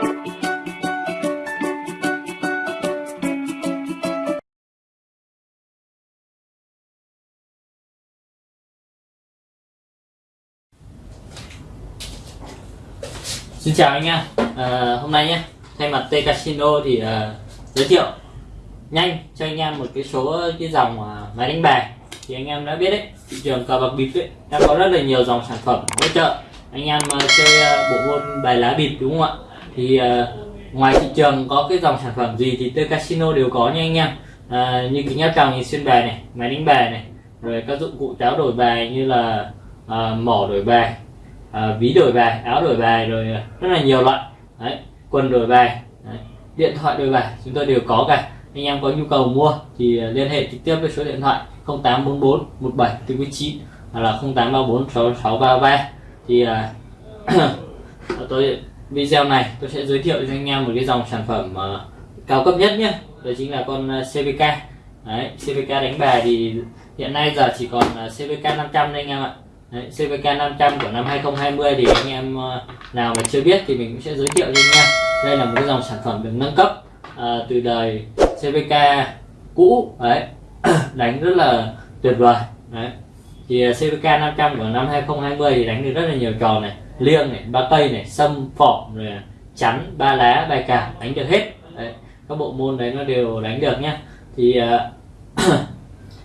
Xin chào anh em à, hôm nay nhé thay mặt T Casino thì uh, giới thiệu nhanh cho anh em một cái số cái dòng uh, máy đánh bài. Thì anh em đã biết đấy thị trường cờ bạc bịp ấy đang có rất là nhiều dòng sản phẩm hỗ trợ anh em uh, chơi uh, bộ môn bài lá bịp đúng không ạ? Thì uh, ngoài thị trường có cái dòng sản phẩm gì thì T Casino đều có nha anh em. À, như kính áp tròng nhìn xuyên bài này máy đánh bài này rồi các dụng cụ táo đổi bài như là à, mỏ đổi bài à, ví đổi bài áo đổi bài rồi rất là nhiều loại. Đấy, quần đổi bài đấy, điện thoại đổi bài chúng tôi đều có cả. Anh em có nhu cầu mua thì liên hệ trực tiếp với số điện thoại 0844 17 49 hoặc là 0834 6633 thì à, tôi video này tôi sẽ giới thiệu cho anh em một cái dòng sản phẩm uh, cao cấp nhất nhé đó chính là con ờ, CVK Đấy, CVK đánh bài thì hiện nay giờ chỉ còn CVK 500 đây anh em ạ. Đấy, CVK 500 của năm 2020 thì anh em ờ, nào mà chưa biết thì mình cũng sẽ giới thiệu cho anh em. Đây là một cái dòng sản phẩm được nâng cấp à, từ đời CVK cũ. Đấy đánh rất là tuyệt vời. Đấy thì ờ, CVK 500 của năm 2020 thì đánh được rất là nhiều trò này liêng này ba cây này sâm phỏng rồi chắn ba lá bài cảm đánh được hết. Đấy. các bộ môn đấy nó đều đánh được nhá. Thì uh,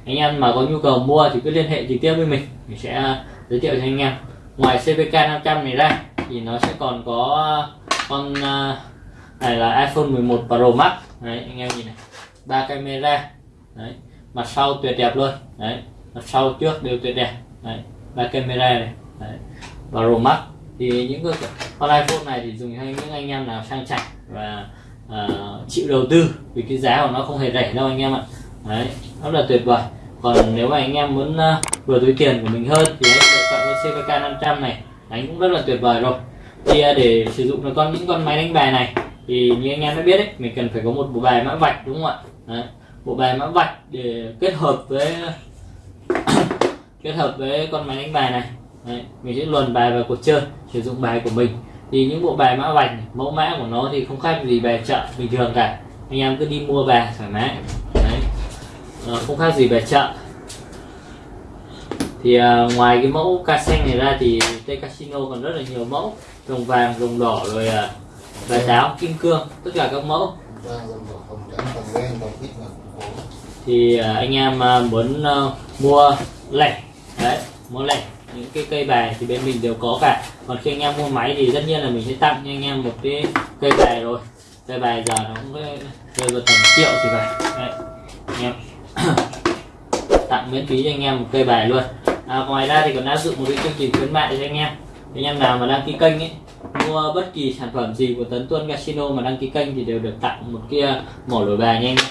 anh em mà có nhu cầu mua thì cứ liên hệ trực tiếp với mình mình sẽ à, giới thiệu cho anh em. Ngoài CVK 500 này ra thì nó sẽ còn có con uh, này là iPhone 11 Pro Max. Đấy anh em nhìn này ba camera. Đấy mặt sau tuyệt đẹp luôn. Đấy mặt sau trước đều tuyệt đẹp. Đấy ba camera này. Đấy Pro Max thì những cái con iPhone này thì dùng cho những anh em nào sang chảnh và uh, chịu đầu tư vì cái giá của nó không hề rẻ đâu anh em ạ. Đấy rất là tuyệt vời. Còn nếu mà anh em muốn uh, vừa túi tiền của mình hơn thì hãy lựa chọn con CVK 500 này đánh cũng rất là tuyệt vời rồi. Thì uh, để sử dụng được con những con máy đánh bài này thì như anh em đã biết đấy mình cần phải có một bộ bài mã vạch đúng không ạ? Đấy. bộ bài mã vạch để kết hợp với kết hợp với con máy đánh bài này đấy. mình sẽ luồn bài vào cuộc chơi sử dụng bài của mình. Thì những bộ bài mã vạch mẫu mã của nó thì không khác gì bài chợ bình thường cả. Anh em cứ đi mua về thoải mái. Đấy. À, không khác gì bài chợ. Thì à, ngoài cái mẫu ca xanh này ra thì tây Casino còn rất là nhiều mẫu. Rồng vàng rồng đỏ rồi à, bài táo kim cương tất cả các mẫu. Thì à, anh em à, muốn à, mua lẻ đấy mua lẻ những cái cây bài thì bên mình đều có cả. Còn khi anh em mua máy thì tất nhiên là mình sẽ tặng cho anh em một cái cây bài rồi. Cây bài giờ nó cũng rơi vào tầm triệu thì phải. Đấy anh em. Tặng miễn phí cho anh em một cây bài luôn. À, ngoài ra thì còn áp dụng một cái chương trình khuyến mại cho anh em. Anh em nào mà đăng ký kênh ấy mua bất kỳ sản phẩm gì của Tấn Tuân Casino mà đăng ký kênh thì đều được tặng một kia à, mổ đổi bài nha anh em.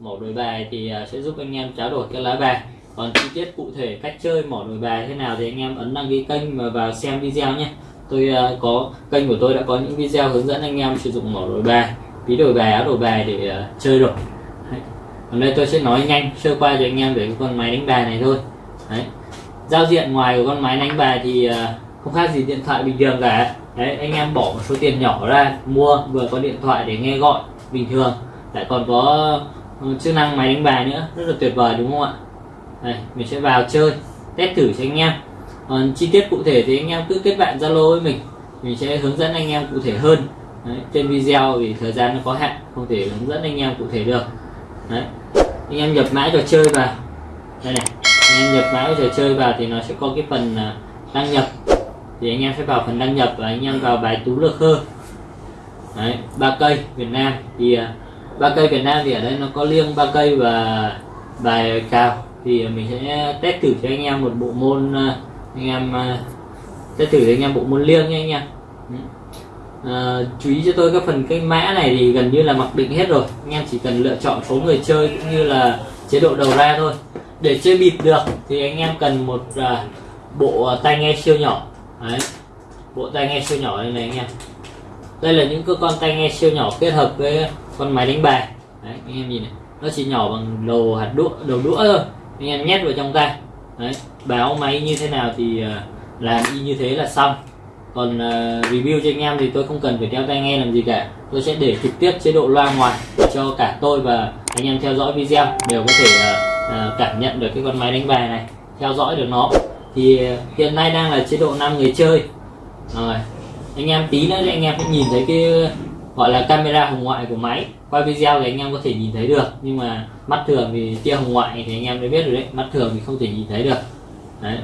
Mổ đổi bài thì à, sẽ giúp anh em trao đổi cái lá bài còn chi tiết cụ thể cách chơi mỏ đổi bài thế nào thì anh em ấn đăng ký kênh và vào xem video nhé. Tôi uh, có kênh của tôi đã có những video hướng dẫn anh em sử dụng mỏ đổi bài ví đổi bài áo đổi bài để uh, chơi rồi còn đây tôi sẽ nói nhanh sơ qua cho anh em về cái con máy đánh bài này thôi. Đấy. Giao diện ngoài của con máy đánh bài thì uh, không khác gì điện thoại bình thường cả. Đấy anh em bỏ một số tiền nhỏ ra mua vừa có điện thoại để nghe gọi bình thường. Lại còn có chức năng máy đánh bài nữa rất là tuyệt vời đúng không ạ? Đây mình sẽ vào chơi test thử cho anh em. Còn chi tiết cụ thể thì anh em cứ kết bạn zalo với mình. Mình sẽ hướng dẫn anh em cụ thể hơn. Đấy, trên video vì thời gian nó có hạn không thể hướng dẫn anh em cụ thể được. Đấy. anh em nhập mã trò chơi vào. Đây này anh em nhập mã trò chơi vào thì nó sẽ có cái phần à, đăng nhập. Thì anh em sẽ vào phần đăng nhập và anh em vào bài tú lược hơn. Đấy, ba cây Việt Nam thì à, ba cây Việt Nam thì ở đây nó có liêng ba cây và bài cào thì mình sẽ test thử cho anh em một bộ môn à, anh em à, test thử cho anh em bộ môn liêng nha anh em. À, chú ý cho tôi các phần cái mã này thì gần như là mặc định hết rồi. Anh em chỉ cần lựa chọn số người chơi cũng như là chế độ đầu ra thôi. Để chơi bịp được thì anh em cần một à, bộ à, tai nghe siêu nhỏ. Đấy. bộ tai nghe siêu nhỏ này, này anh em. Đây là những cái con tai nghe siêu nhỏ kết hợp với con máy đánh bài. Đấy, anh em nhìn này. Nó chỉ nhỏ bằng đầu hạt đũa đầu đũa thôi anh em nhét vào trong tay. Đấy báo máy như thế nào thì ờ, làm y như thế là xong. Còn uh, review cho anh em thì tôi không cần phải đeo tai nghe làm gì cả. Tôi sẽ để trực tiếp chế độ loa ngoài cho cả tôi và anh em theo dõi video đều có thể uh, uh, cảm nhận được cái con máy đánh bài này theo dõi được nó. Thì uh, hiện nay đang là chế độ 5 người chơi. Rồi anh em tí nữa thì anh em sẽ nhìn thấy cái gọi là camera hồng ngoại của máy. Quay video thì anh em có thể nhìn thấy được nhưng mà mắt thường thì tia hồng ngoại thì anh em đã biết rồi đấy. Mắt thường thì không thể nhìn thấy được. Đấy.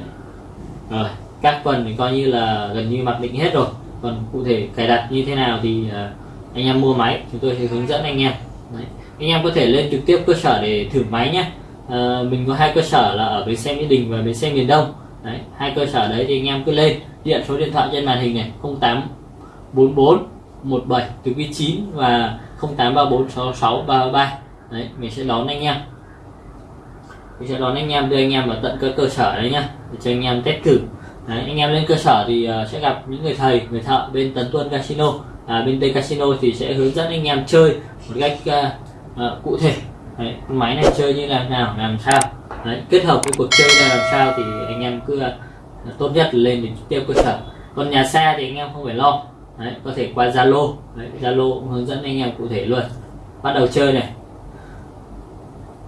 Rồi các phần thì coi như là gần như mặc định hết rồi. Còn cụ thể cài đặt như thế nào thì uh, anh em mua máy. Chúng tôi sẽ hướng dẫn anh em. Đấy. anh em có thể lên trực tiếp cơ sở để thử máy nhé. Uh, mình có hai cơ sở là ở bến xe mỹ đình và bến xe miền đông. Đấy hai cơ sở đấy thì anh em cứ lên. Điện số điện thoại trên màn hình này 0844 17 từ vị 9 và 08346633 đấy mình sẽ đón anh em. Mình sẽ đón anh em đưa anh em vào tận cơ cơ sở đấy nhá để cho anh em test thử. Đấy, anh em lên cơ sở thì uh, sẽ gặp những người thầy người thợ bên tấn tuân casino. À, bên tây casino thì sẽ hướng dẫn anh em chơi một cách uh, uh, cụ thể. Đấy, máy này chơi như là nào làm sao. Đấy, kết hợp với cuộc chơi là làm sao thì anh em cứ uh, tốt nhất là lên đến tiêu cơ sở. Còn nhà xa thì anh em không phải lo đấy, có thể qua zalo. Zalo cũng hướng dẫn anh em cụ thể luôn. Bắt đầu chơi này.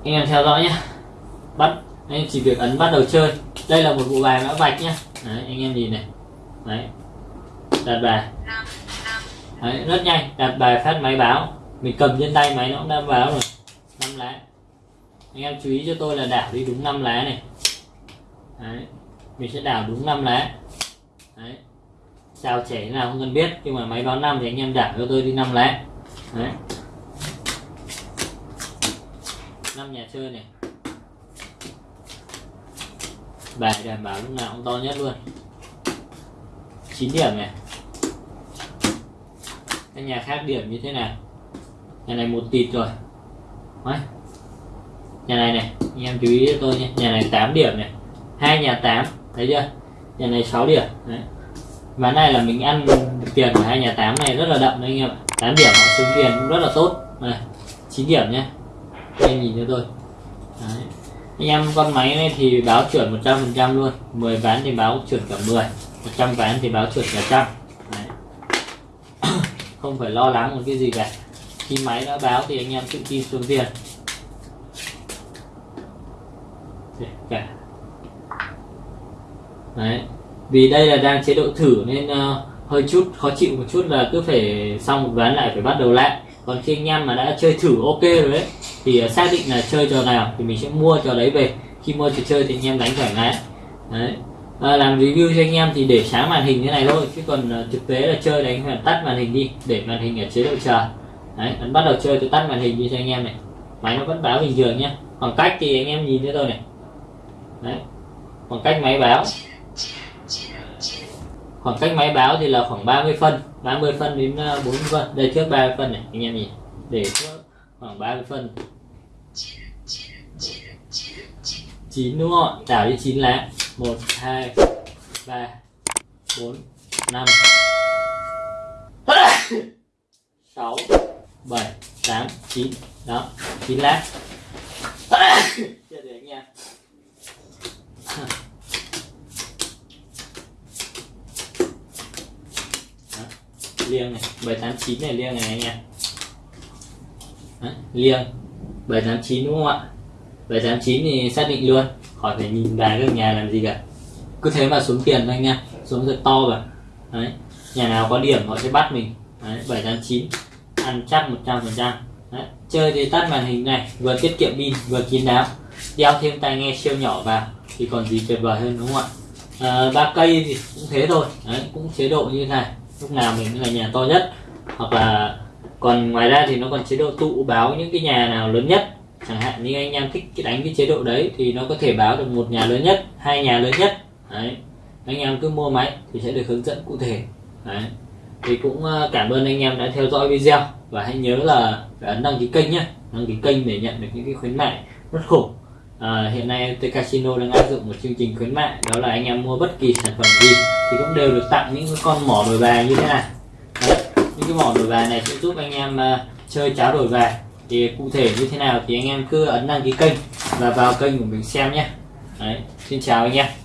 Anh em theo dõi nhé bắt anh chỉ việc ấn bắt đầu chơi. Đây là một bộ bài mã vạch nhé đấy, anh em nhìn này. Đấy. Đặt bài. Đấy, rất nhanh. Đặt bài phát máy báo. Mình cầm trên tay máy nó cũng đã báo rồi. Năm lá. Anh em chú ý cho tôi là đảo đi đúng năm lá này. Đấy. Mình sẽ đảo đúng năm lá. Đấy sao trẻ nào không cần biết, nhưng mà máy báo năm thì anh em đảm cho tôi đi năm lẻ đấy. Năm nhà chơi này. Bài đảm bảo lúc nào cũng to nhất luôn. 9 điểm này. Các nhà khác điểm như thế nào nhà này một tịt rồi. Đấy. nhà này này, anh em chú ý cho tôi nhé. Nhà này 8 điểm này. Hai nhà 8 thấy chưa? Nhà này 6 điểm. Đấy ván này là mình ăn được tiền của hai nhà tám này rất là đậm đấy anh em ạ. 8 điểm họ xuống tiền cũng rất là tốt. Này 9 điểm nhé anh nhìn cho tôi. Đấy. Anh em con máy này thì báo chuẩn 100 phần trăm luôn. 10 ván thì báo chuẩn cả 10 100 ván thì báo chuẩn cả trăm. Không phải lo lắng một cái gì cả. Khi máy đã báo thì anh em tự tin xuống tiền. Cả. Đấy vì đây là đang chế độ thử nên uh, hơi chút khó chịu một chút là cứ phải xong một ván lại phải bắt đầu lại. Còn khi anh em mà đã chơi thử ok rồi đấy thì uh, xác định là chơi trò nào thì mình sẽ mua trò đấy về. Khi mua trò chơi thì anh em đánh thoải mái. Đấy. À, làm review cho anh em thì để sáng màn hình thế này thôi chứ còn uh, thực tế là chơi đánh phải tắt màn hình đi để màn hình ở chế độ chờ. Đấy ấn bắt đầu chơi tôi tắt màn hình đi cho anh em này. Máy nó vẫn báo bình thường nhé khoảng cách thì anh em nhìn thấy tôi này. Đấy. Khoảng cách máy báo khoảng cách máy báo thì là khoảng 30 phân 30 phân đến à, 40 phân. Đây, trước 30 phân này, anh em nhìn. Để trước khoảng 30 phân. 9 đúng không đảo đi 9 lá. 1 2 3 4 5 6 7 8 9 đó 9 lá chưa để anh em liêng này 789 này liêng này anh em. Đấy, liêng 789 đúng không ạ? 789 thì xác định luôn khỏi phải nhìn bài các nhà làm gì cả. Cứ thế mà xuống tiền thôi anh em xuống rất to rồi đấy nhà nào có điểm họ sẽ bắt mình. Đấy, 789 ăn chắc 100 phần trăm. Chơi thì tắt màn hình này vừa tiết kiệm pin vừa kín đáo. Đeo thêm tai nghe siêu nhỏ vào thì còn gì tuyệt vời hơn đúng không ạ? À, ba cây thì cũng thế thôi. Đấy, cũng chế độ như thế này lúc nào mình là nhà to nhất. Hoặc là còn ngoài ra thì nó còn chế độ tụ báo những cái nhà nào lớn nhất. Chẳng hạn như anh em thích đánh cái chế độ đấy thì nó có thể báo được một nhà lớn nhất, hai nhà lớn nhất. Đấy. Anh em cứ mua máy thì sẽ được hướng dẫn cụ thể. Đấy. Thì cũng ờ, cảm ơn anh em đã theo dõi video. Và hãy nhớ là phải ấn đăng ký kênh nhé đăng ký kênh để nhận được những cái khuyến mại rất khủng à, hiện nay MT Casino đang áp dụng một chương trình khuyến mại đó là anh em mua bất kỳ sản phẩm gì thì cũng đều được tặng những cái con mỏ đổi bài như thế này. Đấy, những cái mỏ đổi bài này sẽ giúp anh em uh, chơi cháo đổi bài. Thì cụ thể như thế nào thì anh em cứ ấn đăng ký kênh và vào kênh của mình xem nhé. Đấy, xin chào anh em.